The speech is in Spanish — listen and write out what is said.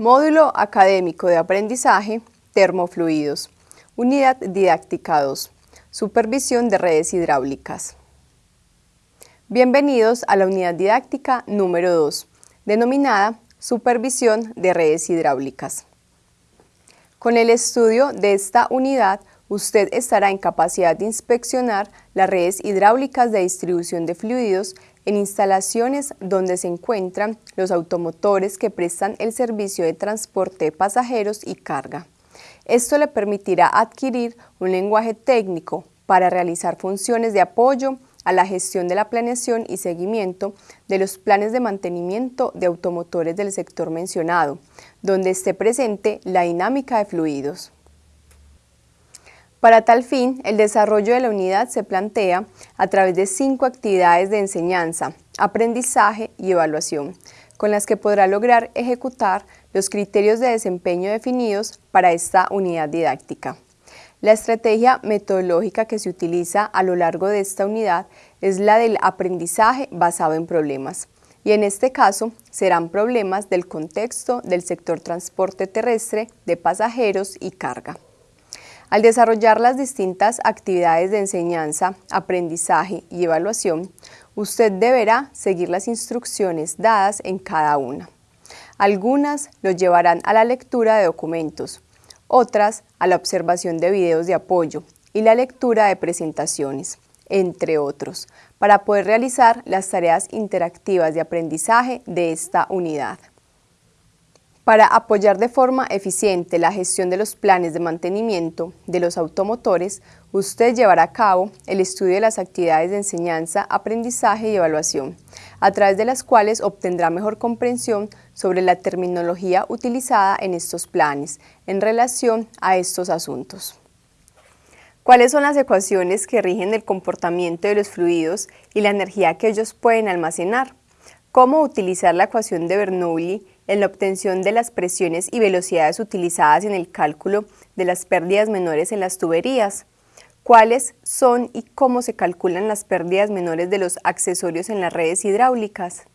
Módulo Académico de Aprendizaje, Termofluidos. Unidad Didáctica 2. Supervisión de redes hidráulicas. Bienvenidos a la unidad didáctica número 2, denominada Supervisión de redes hidráulicas. Con el estudio de esta unidad, usted estará en capacidad de inspeccionar las redes hidráulicas de distribución de fluidos en instalaciones donde se encuentran los automotores que prestan el servicio de transporte de pasajeros y carga. Esto le permitirá adquirir un lenguaje técnico para realizar funciones de apoyo a la gestión de la planeación y seguimiento de los planes de mantenimiento de automotores del sector mencionado, donde esté presente la dinámica de fluidos. Para tal fin, el desarrollo de la unidad se plantea a través de cinco actividades de enseñanza, aprendizaje y evaluación, con las que podrá lograr ejecutar los criterios de desempeño definidos para esta unidad didáctica. La estrategia metodológica que se utiliza a lo largo de esta unidad es la del aprendizaje basado en problemas, y en este caso serán problemas del contexto del sector transporte terrestre de pasajeros y carga. Al desarrollar las distintas actividades de enseñanza, aprendizaje y evaluación, usted deberá seguir las instrucciones dadas en cada una. Algunas lo llevarán a la lectura de documentos, otras a la observación de videos de apoyo y la lectura de presentaciones, entre otros, para poder realizar las tareas interactivas de aprendizaje de esta unidad. Para apoyar de forma eficiente la gestión de los planes de mantenimiento de los automotores, usted llevará a cabo el estudio de las actividades de enseñanza, aprendizaje y evaluación, a través de las cuales obtendrá mejor comprensión sobre la terminología utilizada en estos planes en relación a estos asuntos. ¿Cuáles son las ecuaciones que rigen el comportamiento de los fluidos y la energía que ellos pueden almacenar? ¿Cómo utilizar la ecuación de Bernoulli en la obtención de las presiones y velocidades utilizadas en el cálculo de las pérdidas menores en las tuberías, cuáles son y cómo se calculan las pérdidas menores de los accesorios en las redes hidráulicas.